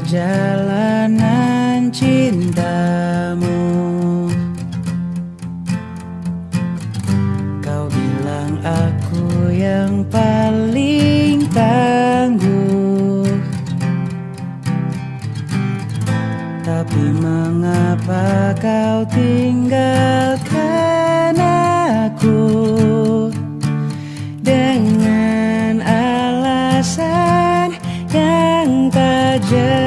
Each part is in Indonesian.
perjalanan cintamu. Kau bilang aku yang paling tangguh. Tapi mengapa kau tinggalkan aku? Dengan alasan yang tajam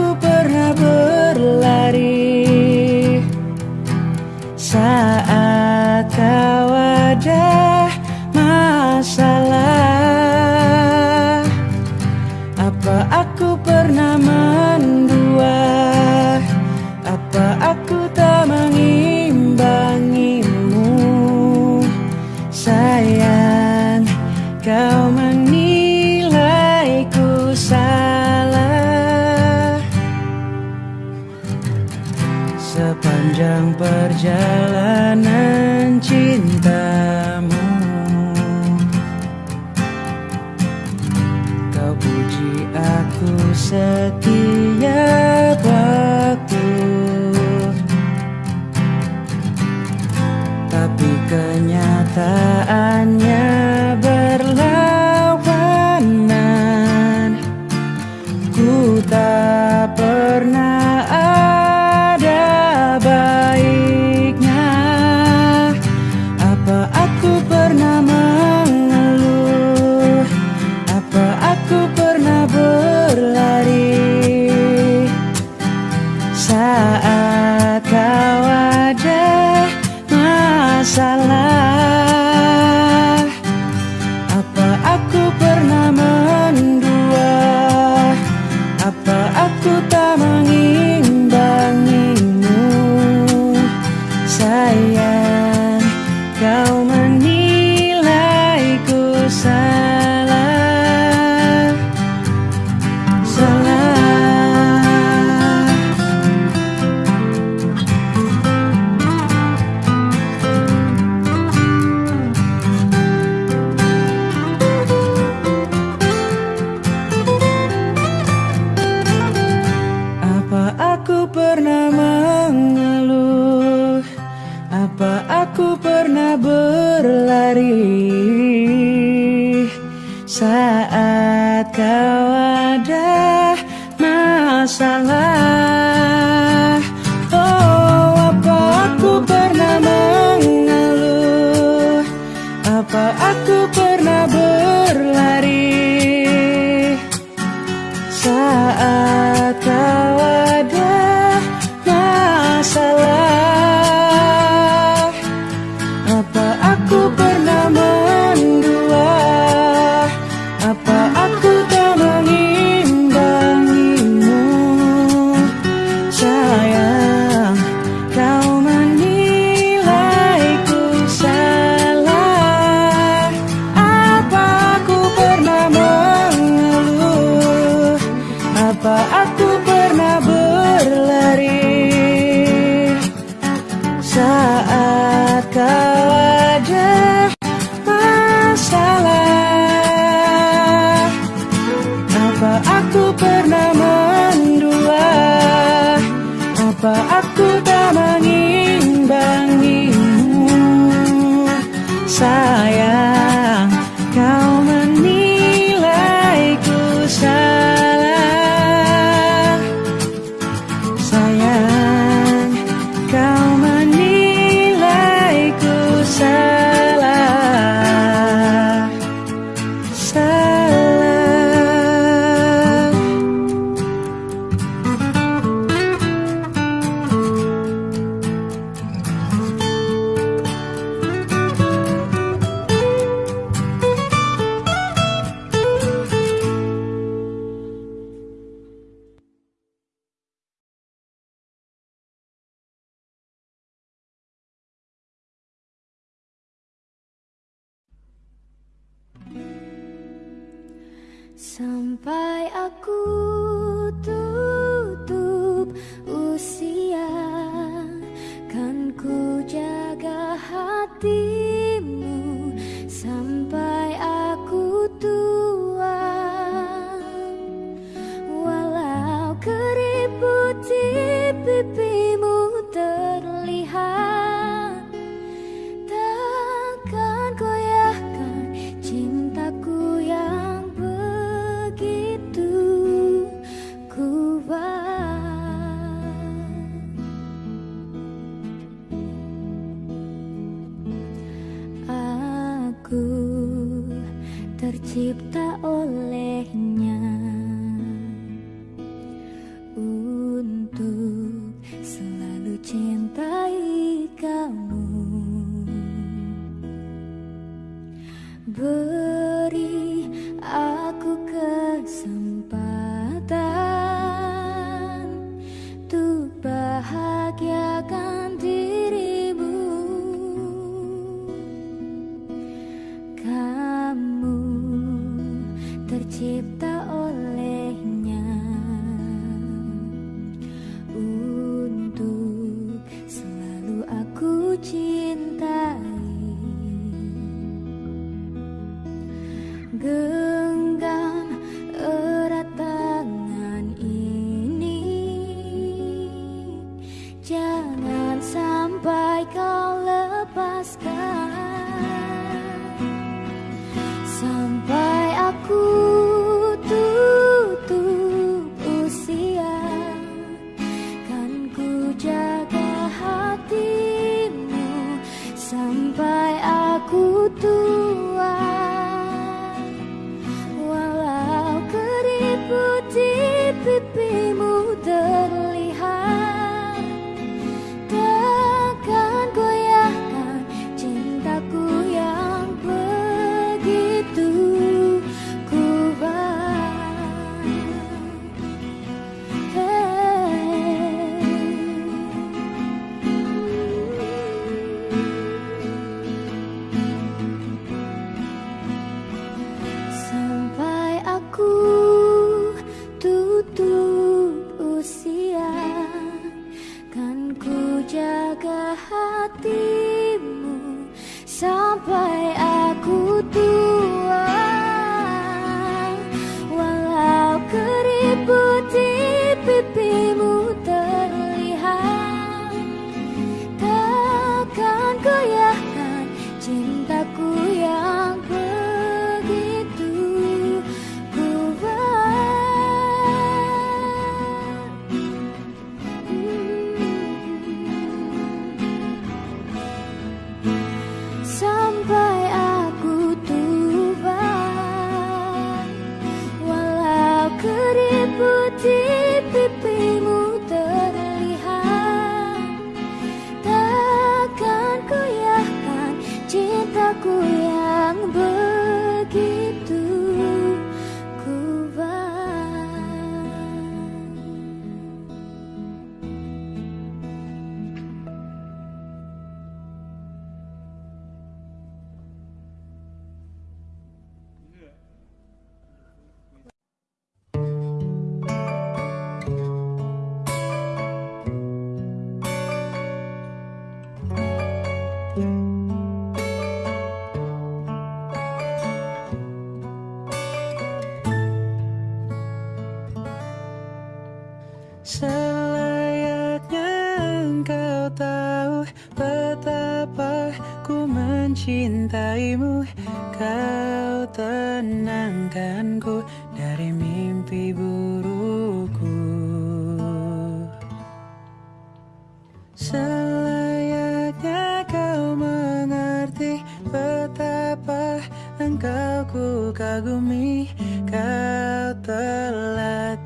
aku saat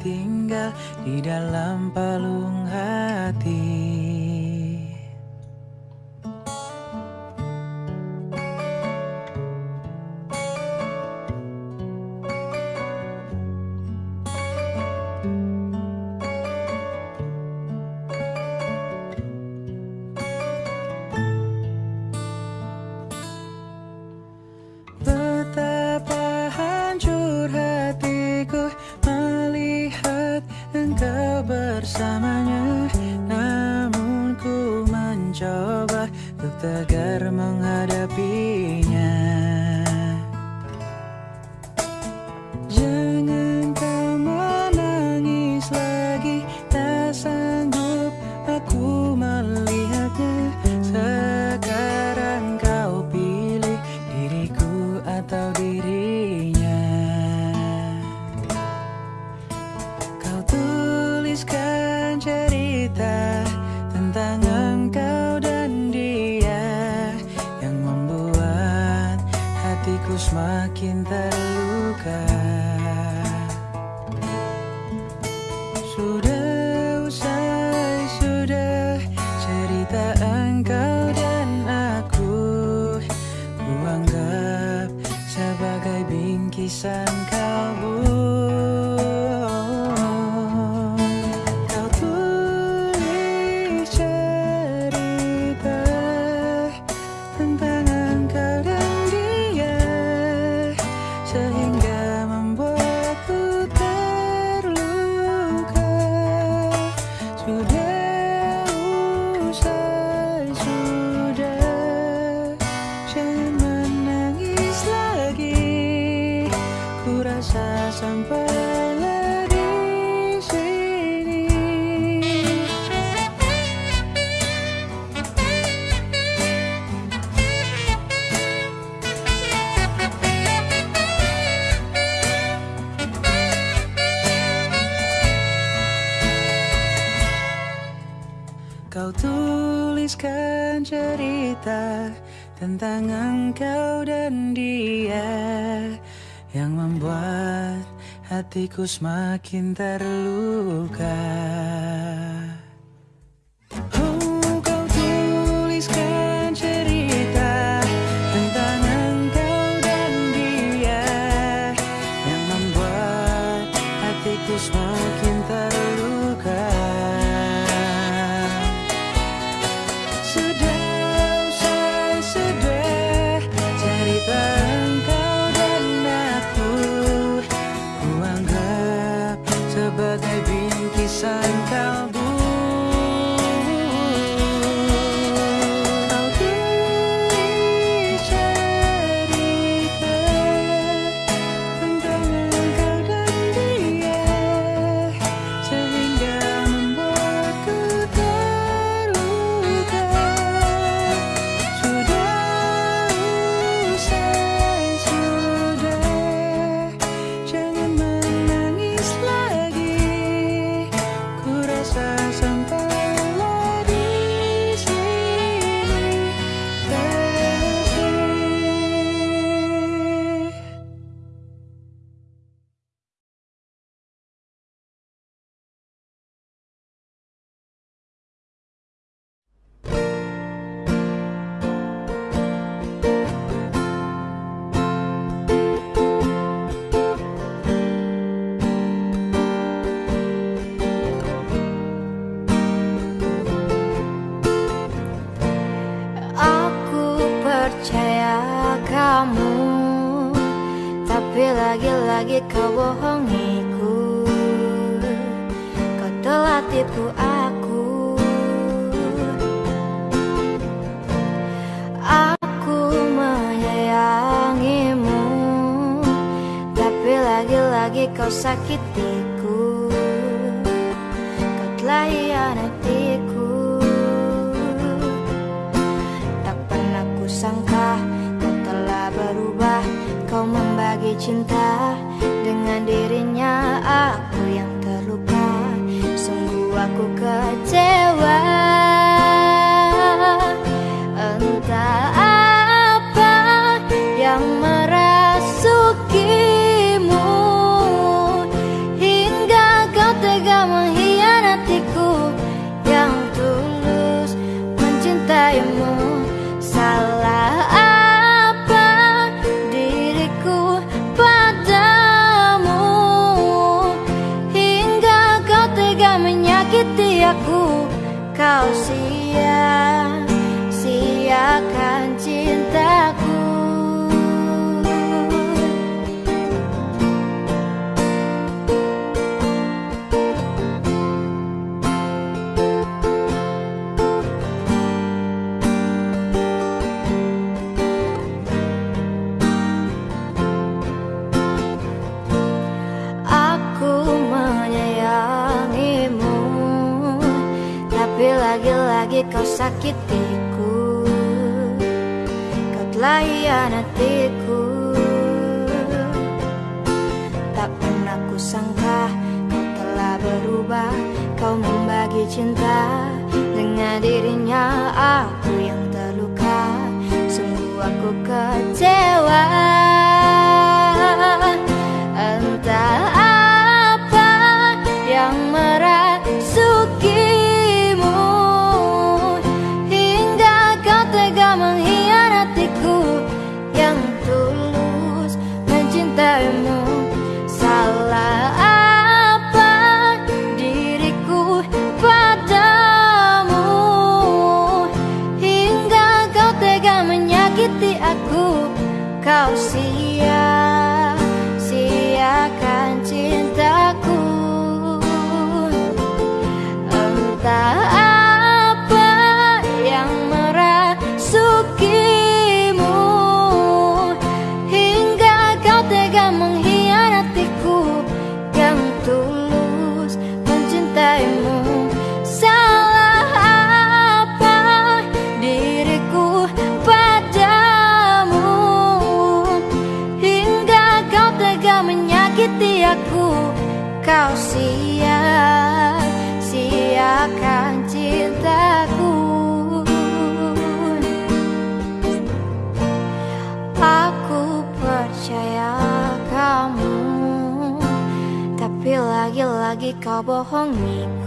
bersamanya tentang engkau dan dia Yang membuat hatiku semakin terluka 我不哄你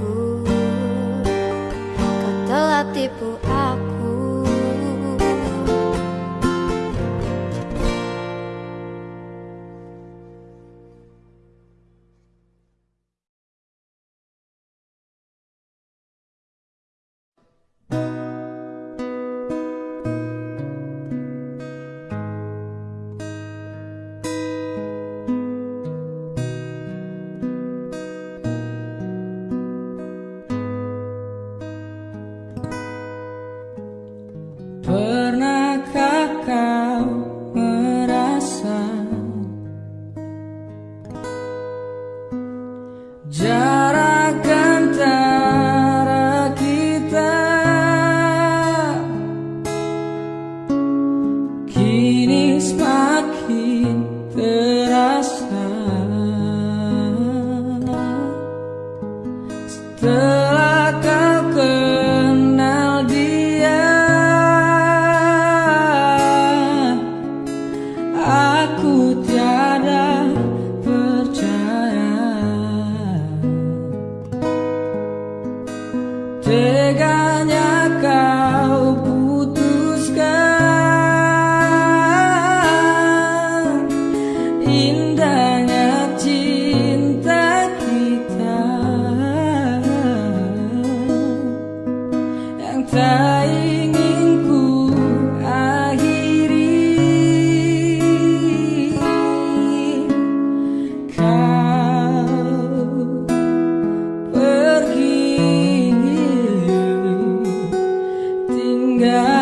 hingga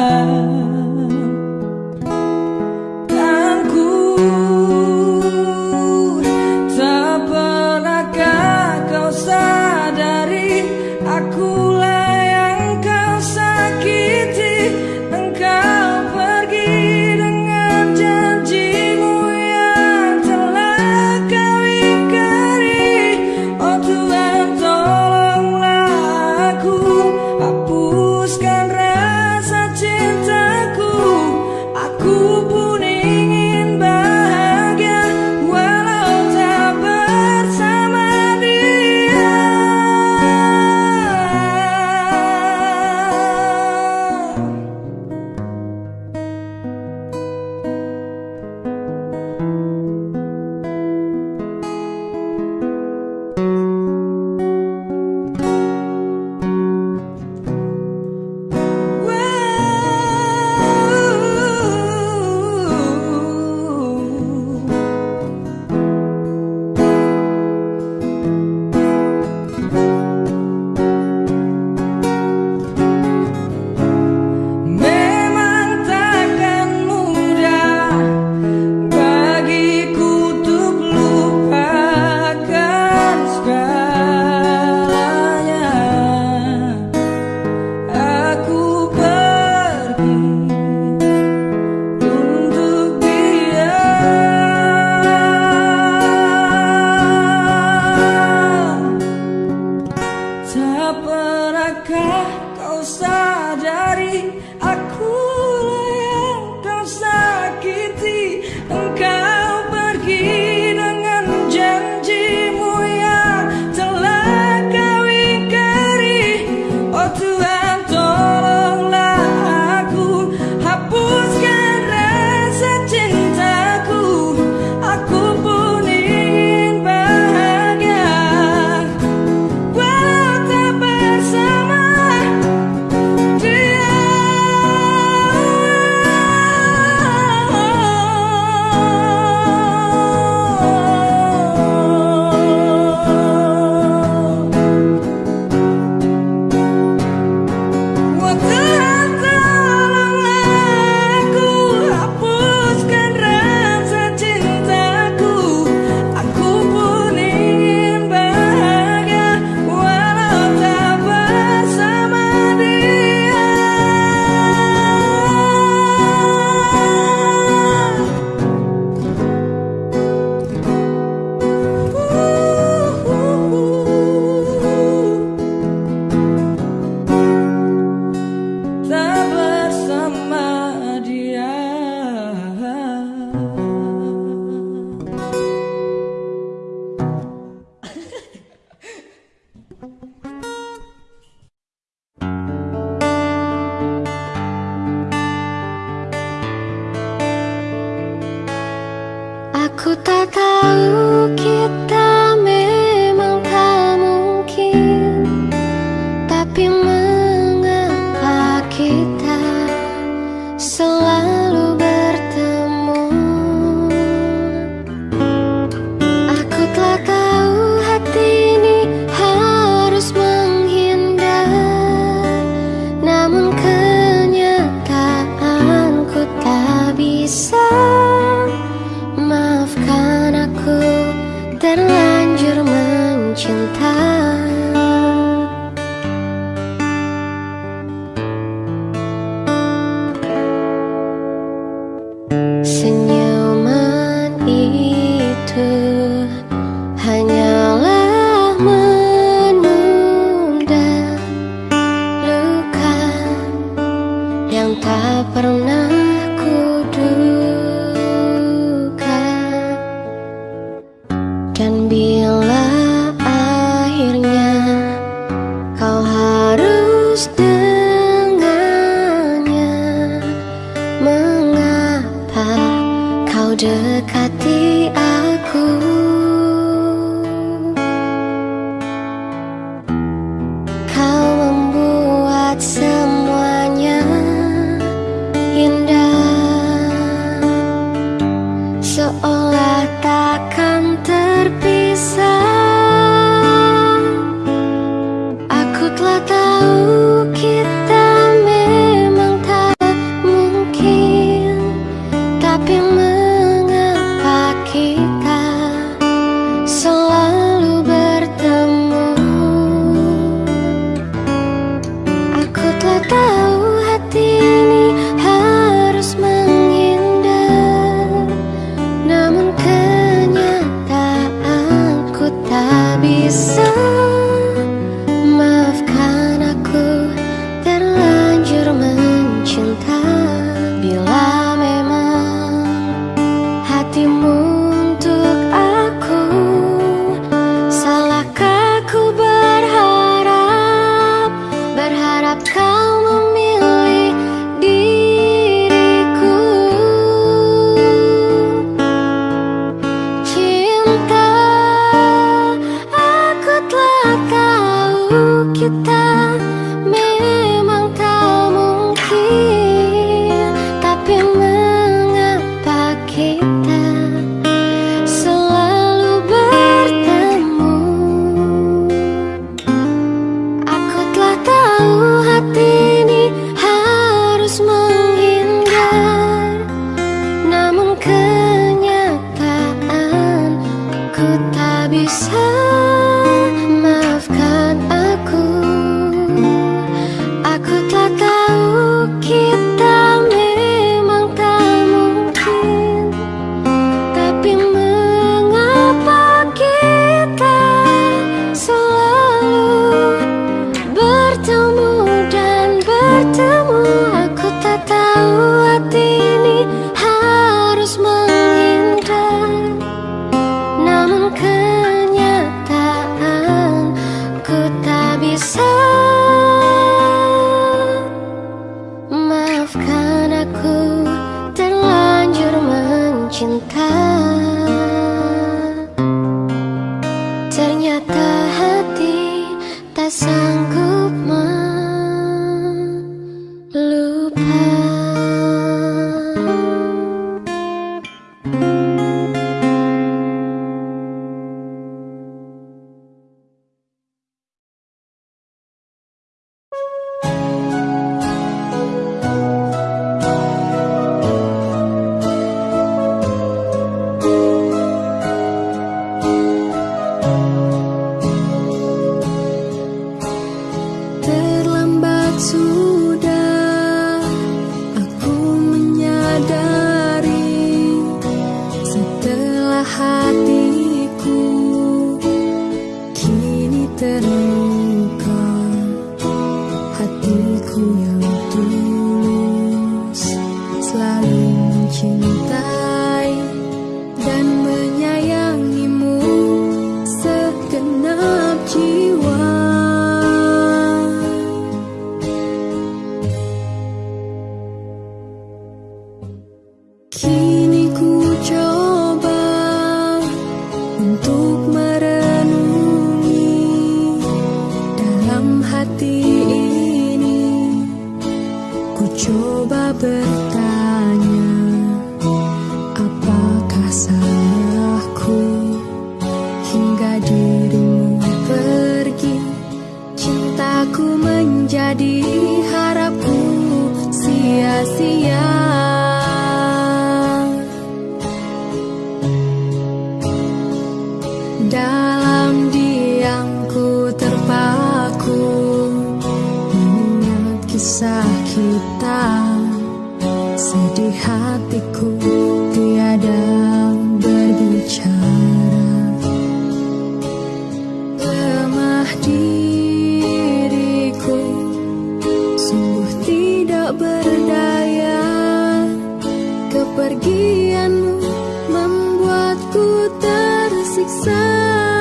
cách xa.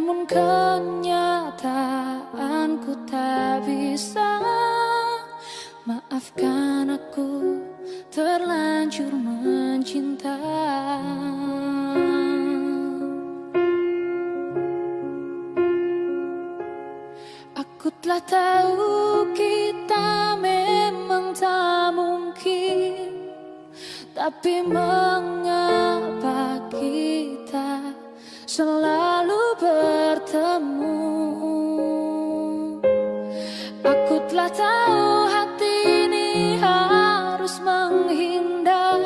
Namun kenyataanku tak bisa. Maafkan aku terlanjur mencinta. Aku telah tahu kita memang tak mungkin. Tapi mengapa kita selalu bertemu. Aku telah tahu hati ini harus menghindar.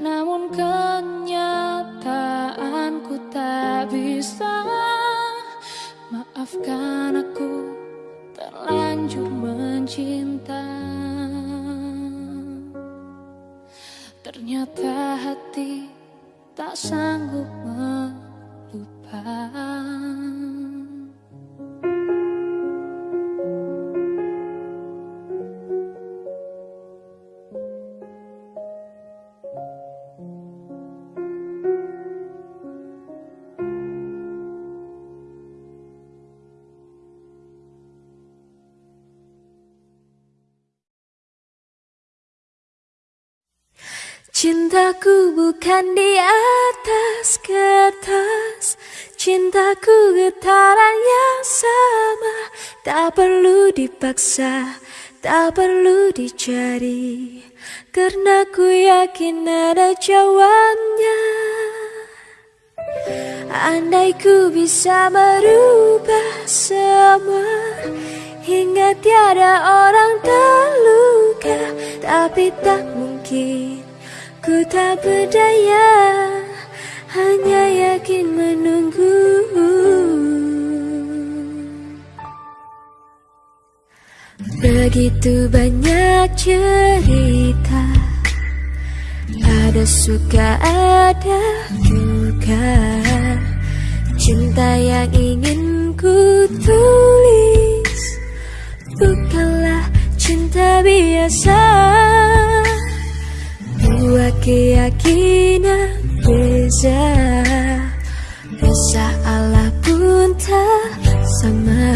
Namun kenyataanku tak bisa. Maafkan aku terlanjur mencinta. Ternyata hati tak sanggup melupakan Cintaku bukan di atas kertas Cintaku getaran yang sama. Tak perlu dipaksa Tak perlu dicari. Karena ku yakin ada jawabnya Andai ku bisa merubah semua Hingga tiada orang terluka. Tapi tak mungkin Ku tak berdaya Hanya yakin menunggu. Begitu banyak cerita Ada suka ada duka. Cinta yang ingin ku tulis Bukanlah cinta biasa Dua keyakinan beza. Rasa Allah pun tak sama.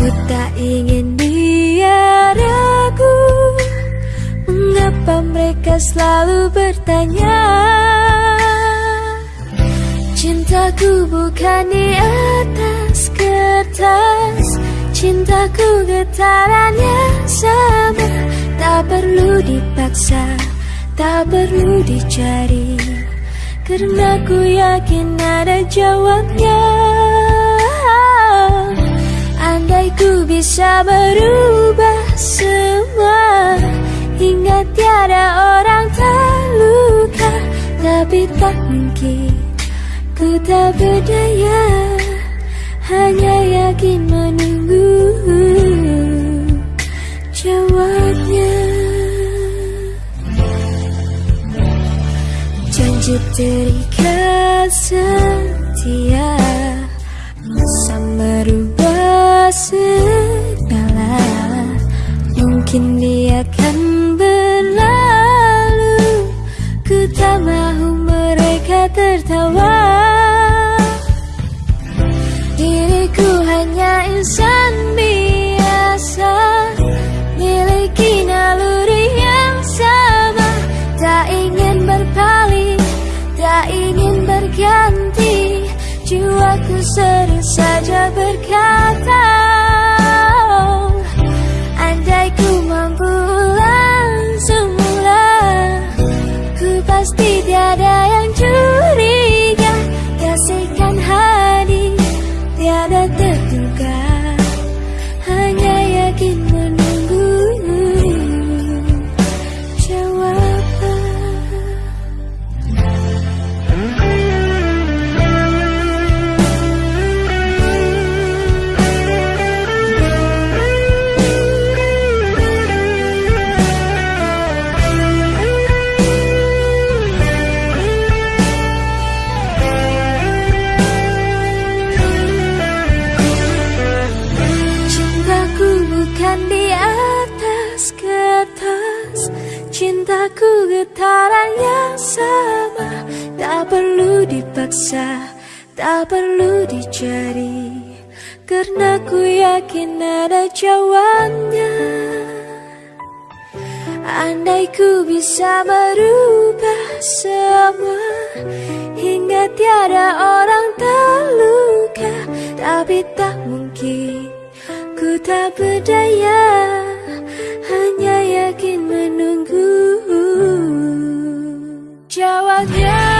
Ku tak ingin dia ragu. Mengapa mereka selalu bertanya? Cintaku bukan di atas kertas. Cintaku getaran yang sama Tak perlu dipaksa Tak perlu dicari. Karena ku yakin ada jawabnya. Andai ku bisa berubah semua Hingga tiada orang terluka Tapi tak mungkin Ku tak berdaya Hanya yakin menunggu. did he? sering saja berkata kisah Tak perlu dicari. Karena ku yakin ada jawabnya. Andai ku bisa merubah semua Hingga tiada orang terluka. Tapi tak mungkin Ku tak berdaya Hanya yakin menunggu. Jawabnya.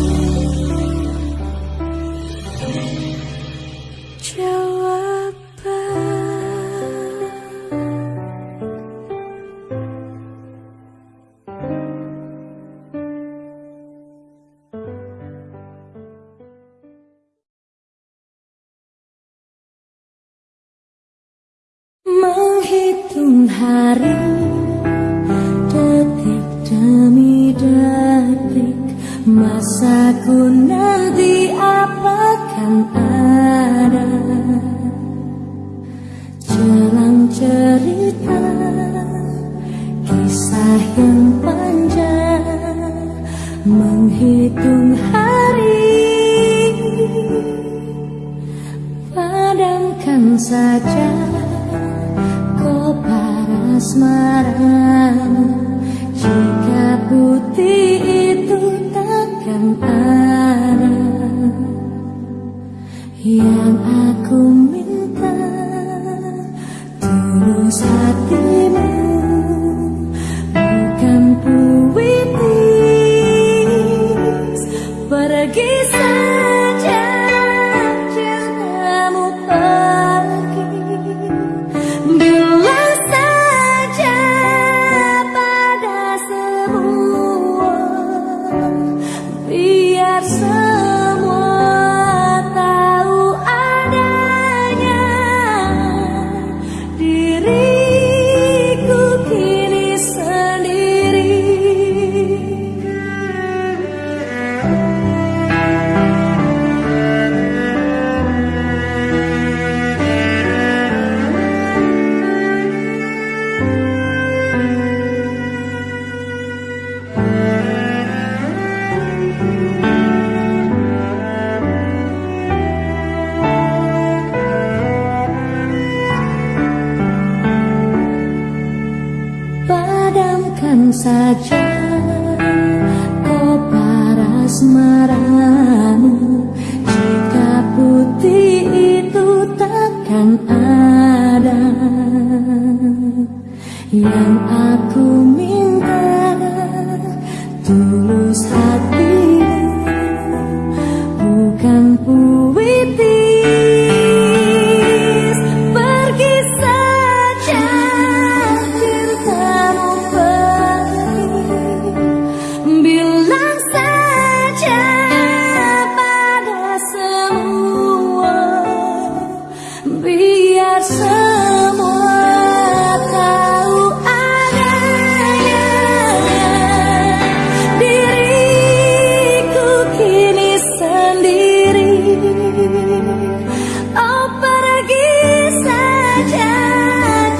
hari Detik demi detik Masa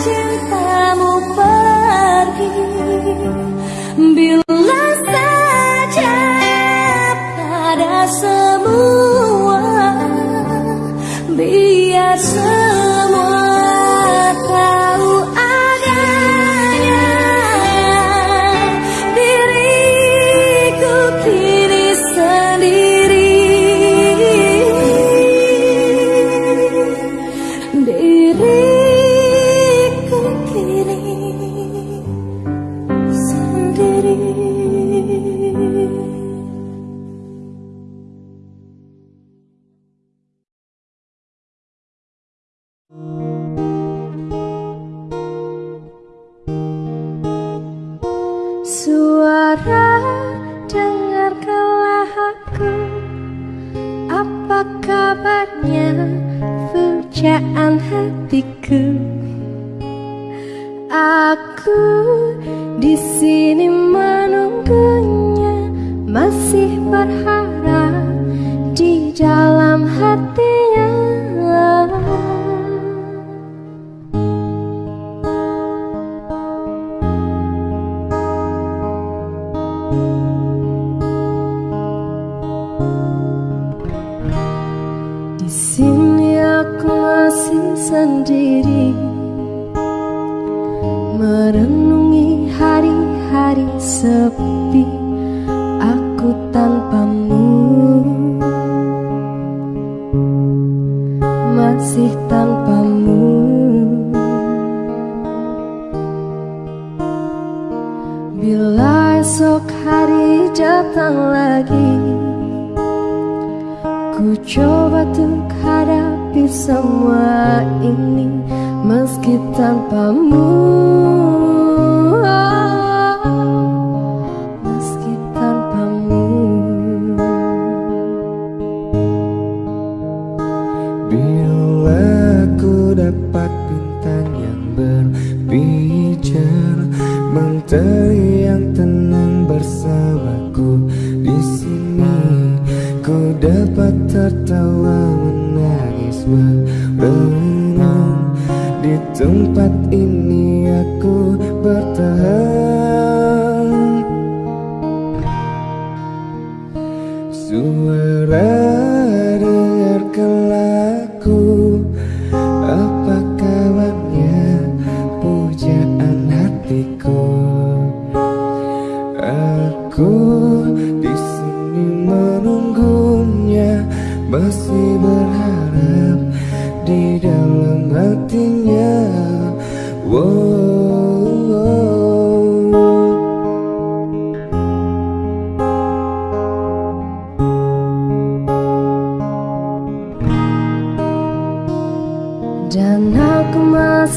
cintamu pergi. Bila saja pada semua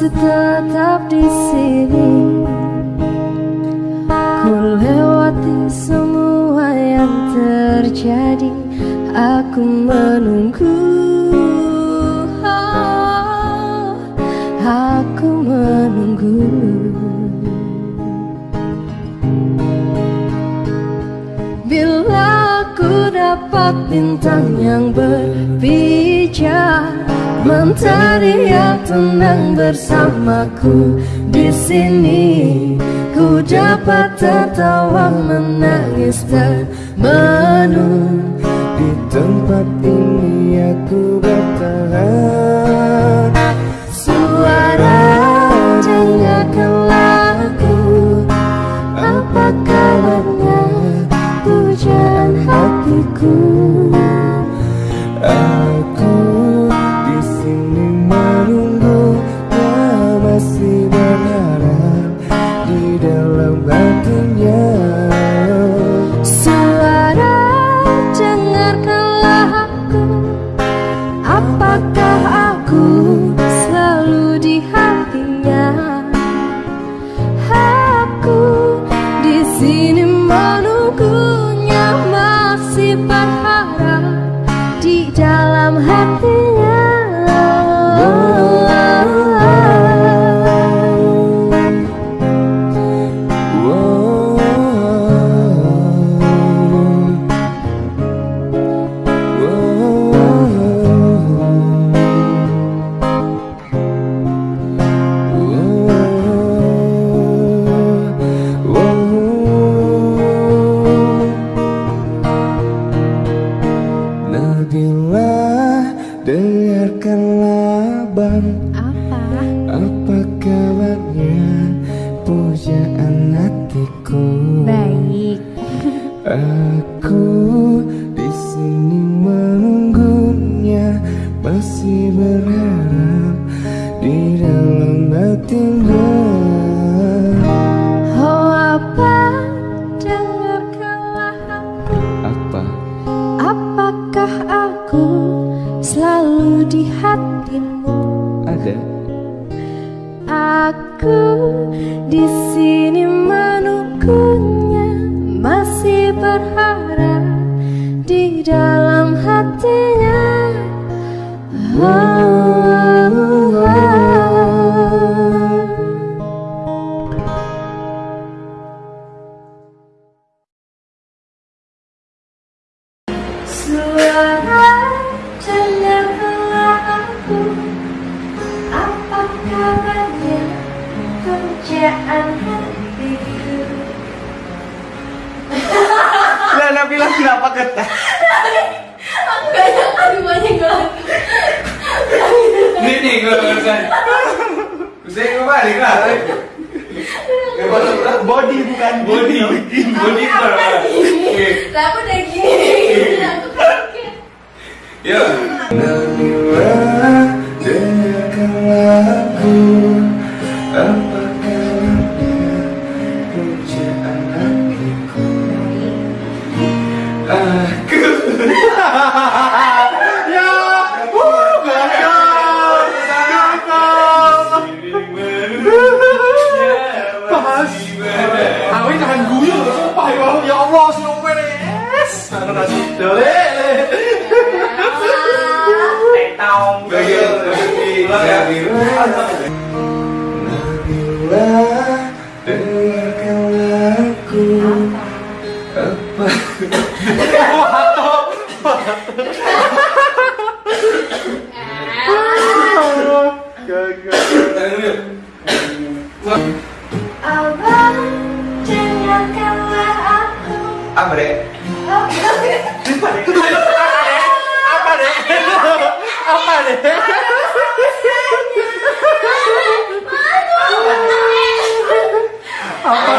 masih tetap di sini. Ku lewati semua yang terjadi. Aku menunggu. Aku menunggu. Bila ku dapat bintang yang berbicara Menteri yang tenang bersamaku. Di sini ku dapat tertawa menangis dan menunggu. Di tempat ini aku bertahan. Hatiku Lah Nabila kenapa ketah? Aduh banyak banget Ini nih gue urusan lah Body bukan body. Body? Lah aku udah gini. Aku kaget. Ya Nabila Dengarkanlah aku. Pujaan hatiku Aku Ya uh, Gagal Gagal Sumpah ya Allah Sumpah nih. Sana nasi Dole Aku Apa Abang dengarkanlah aku Apa deh? Apa deh? Apa deh? Apa deh? Apa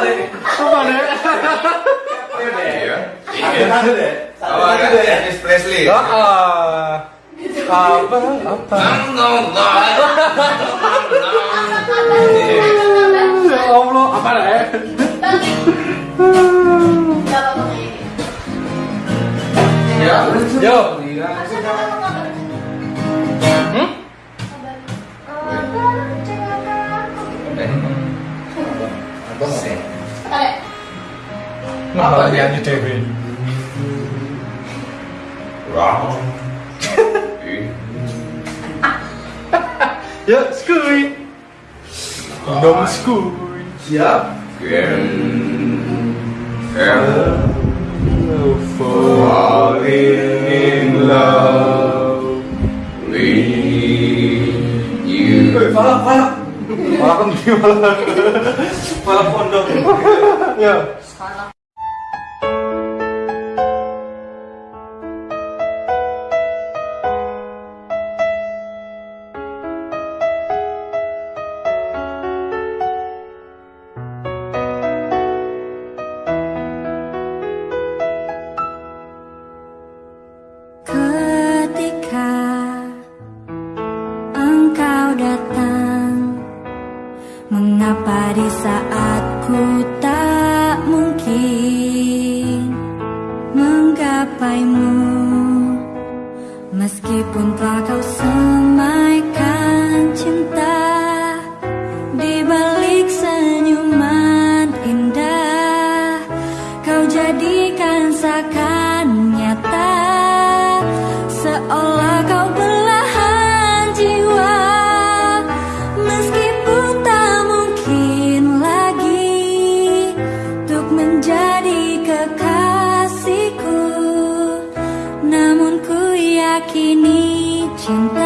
deh? Apa deh? Ada Elvis Presley. Ah, apa? Apa? Ya Allah, apa deh? Ya, yo. Apa nyanyi Dewi? Ya, skui. Dong skui. Siap. Falling in love with you. Eh, malah, malah. Malah penting, malah. Malah pondok. Ya. Ketika saat ku tak mungkin Menggapaimu. Meskipun telah kau semaikan cinta 请。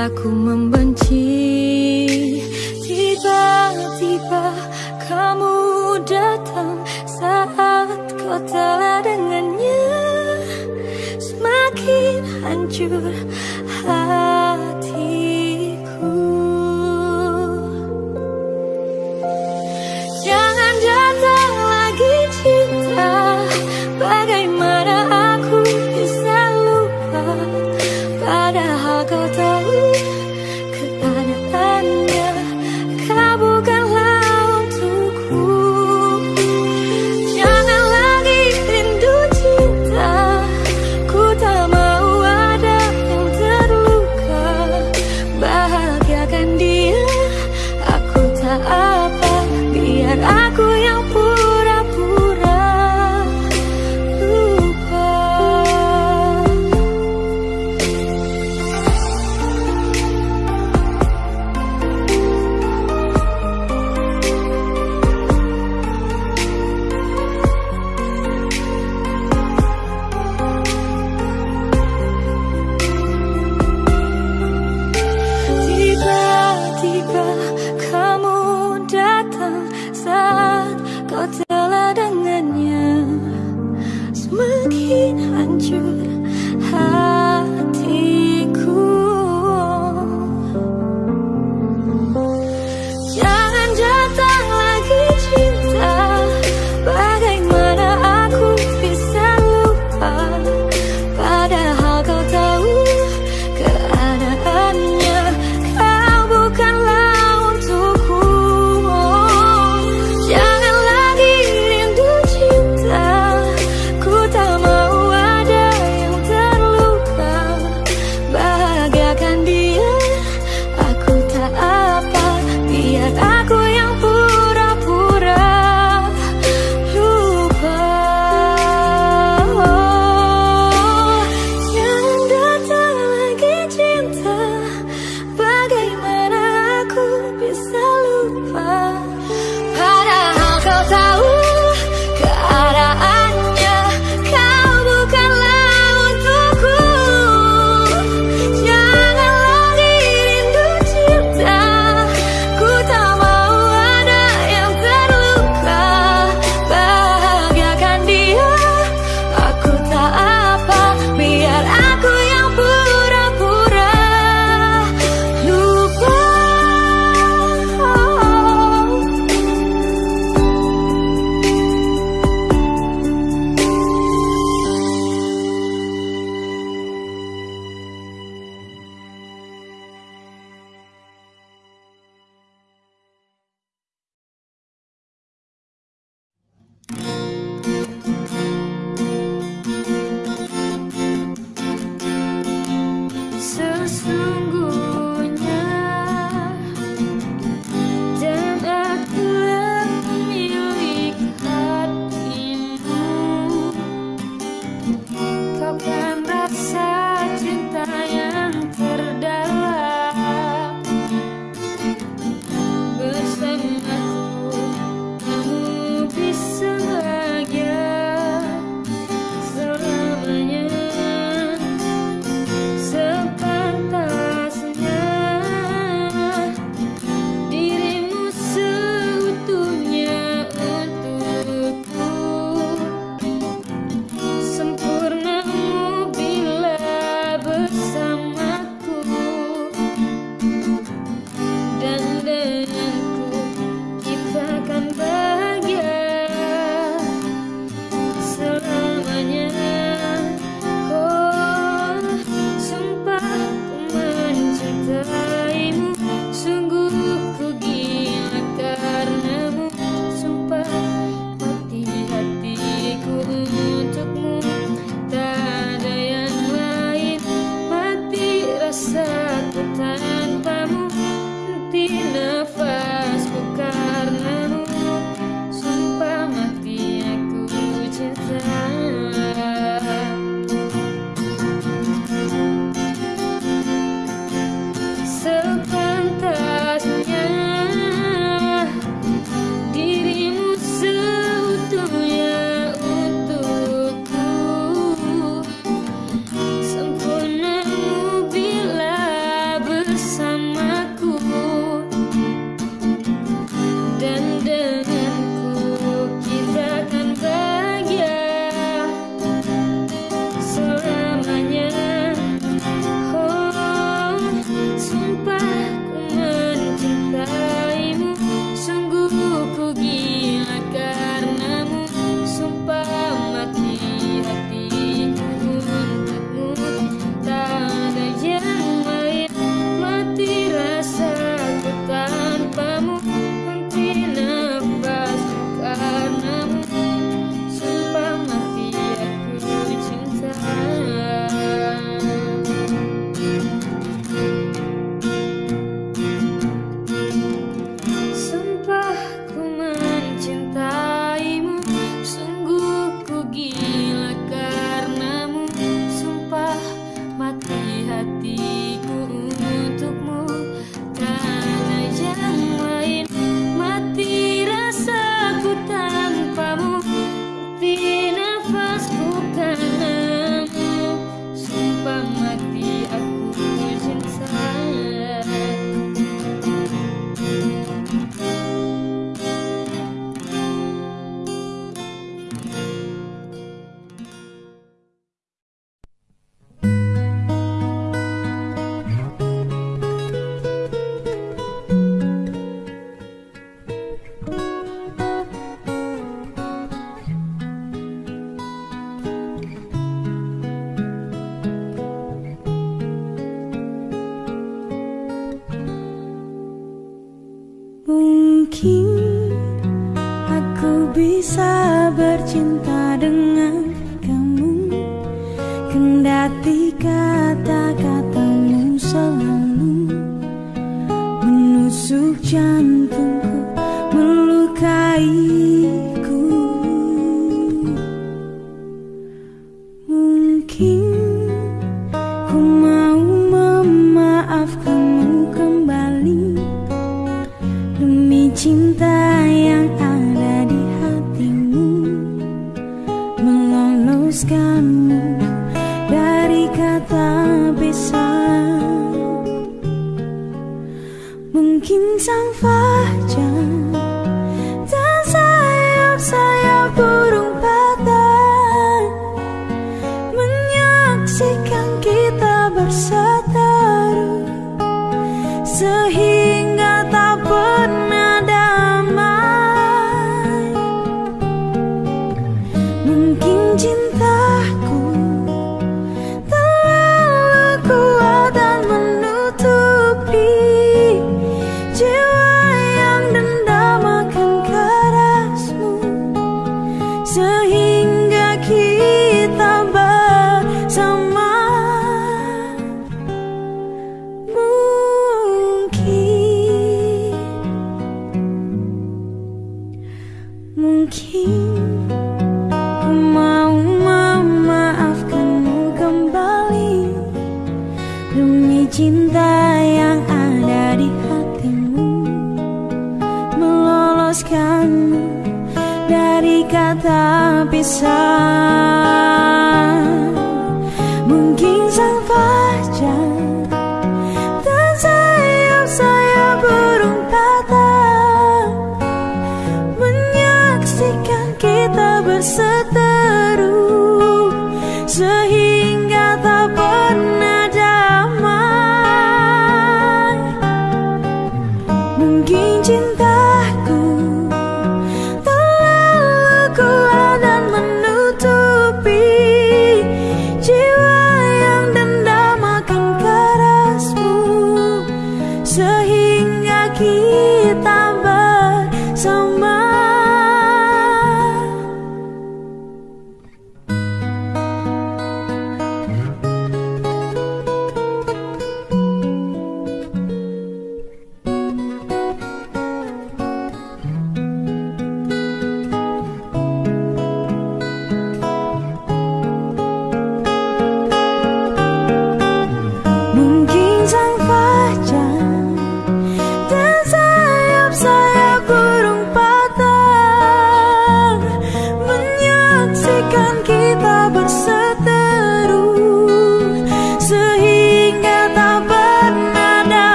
aku membenci. Tiba-tiba kamu datang saat kau telah dengannya. Semakin hancur hati.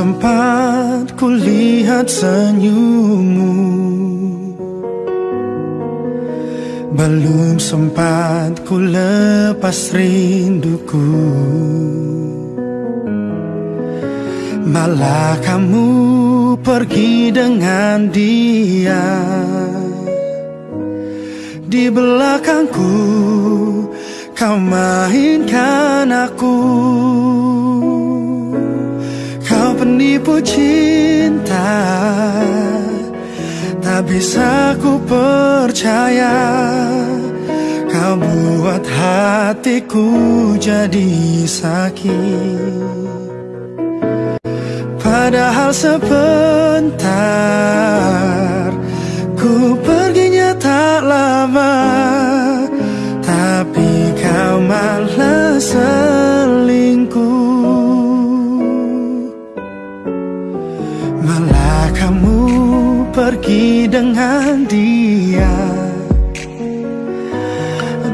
Sempat kulihat senyummu. Belum sempat ku lepas rinduku. Malah kamu pergi dengan dia. Di belakangku kau mainkan aku cinta Tak bisa ku percaya. Kau buat hatiku jadi sakit. Padahal sebentar Ku perginya tak lama. Tapi kau malah selingkuh pergi dengan dia.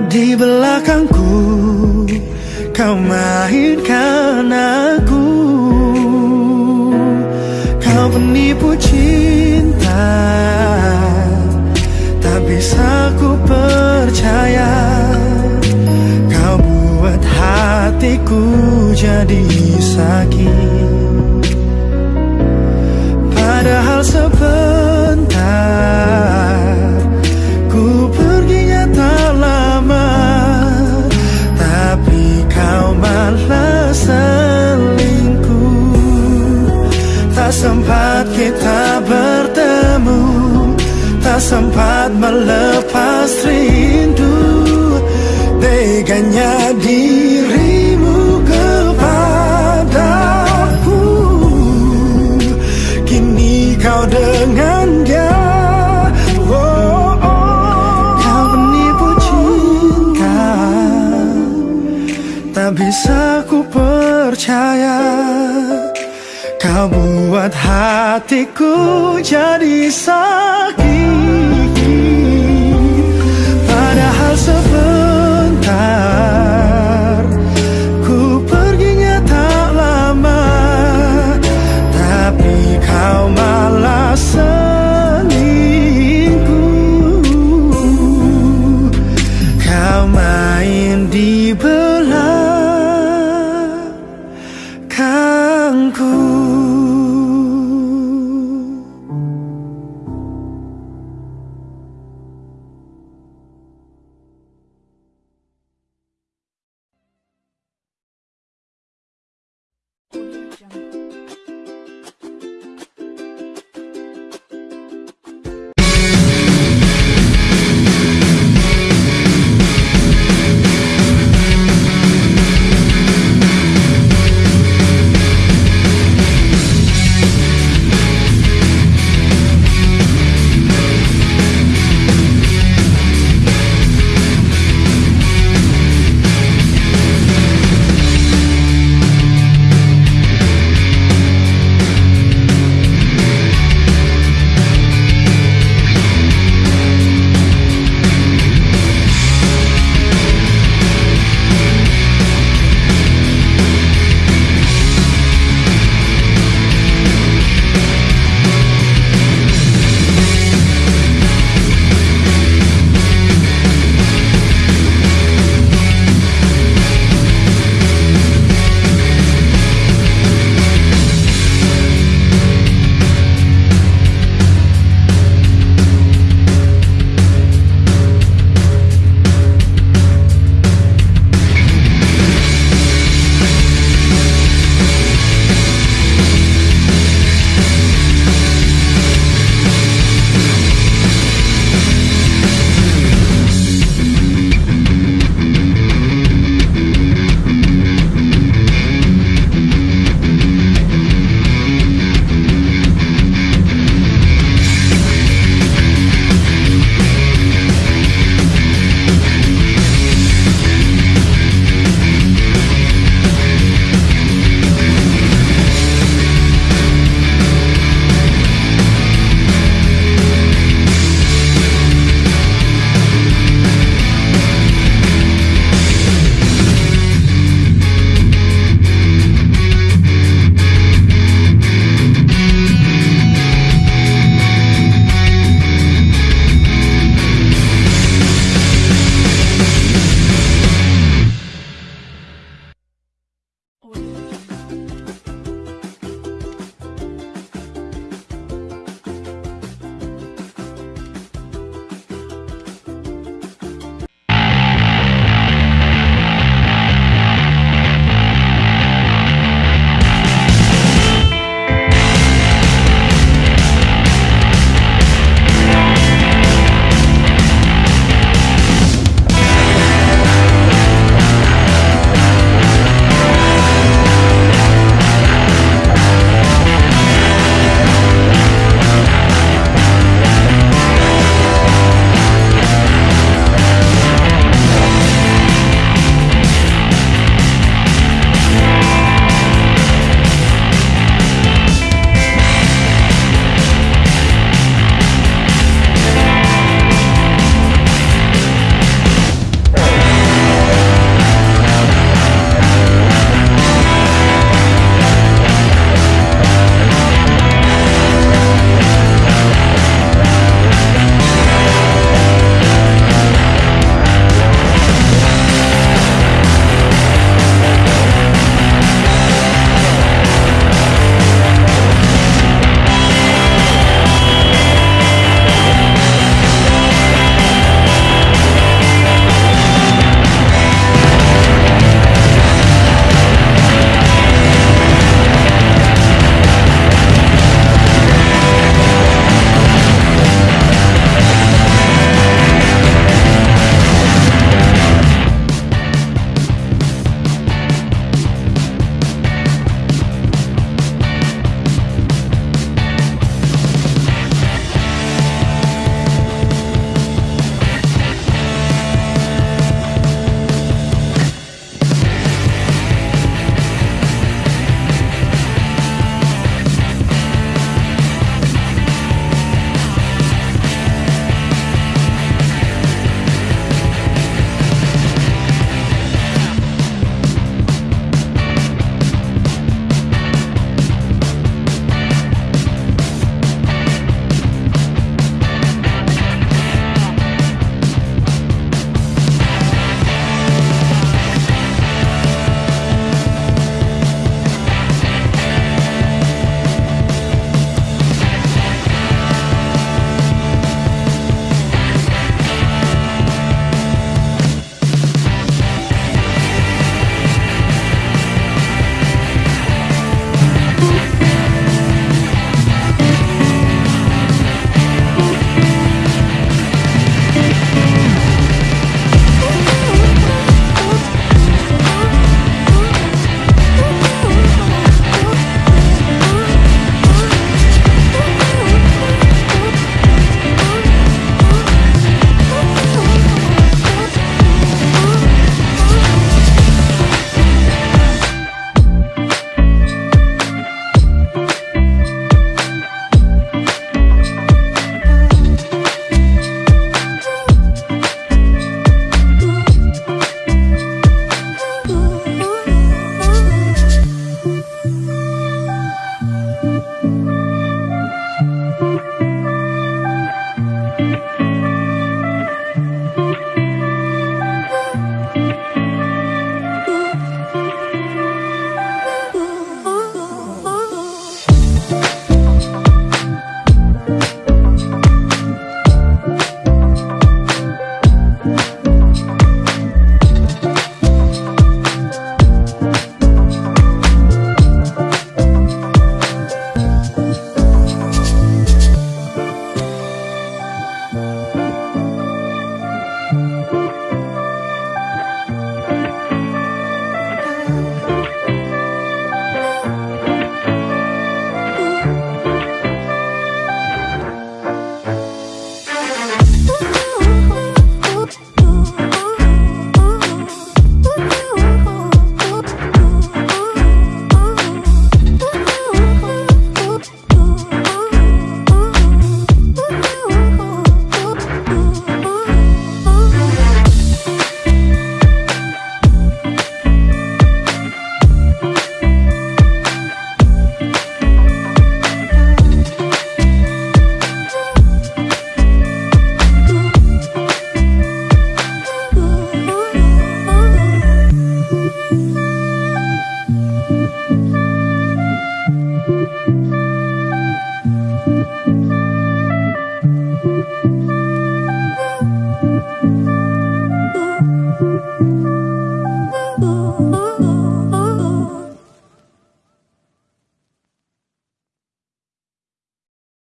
Di belakangku Kau mainkan aku. Kau penipu cinta Tak bisa ku percaya. Kau buat hatiku jadi sakit Tak sempat melepas rindu Teganya dirimu kepadaku. Kini kau dengan dia. Oh. Kau penipu cinta. Tak bisa ku percaya Buat hatiku jadi sakit. Padahal sebentar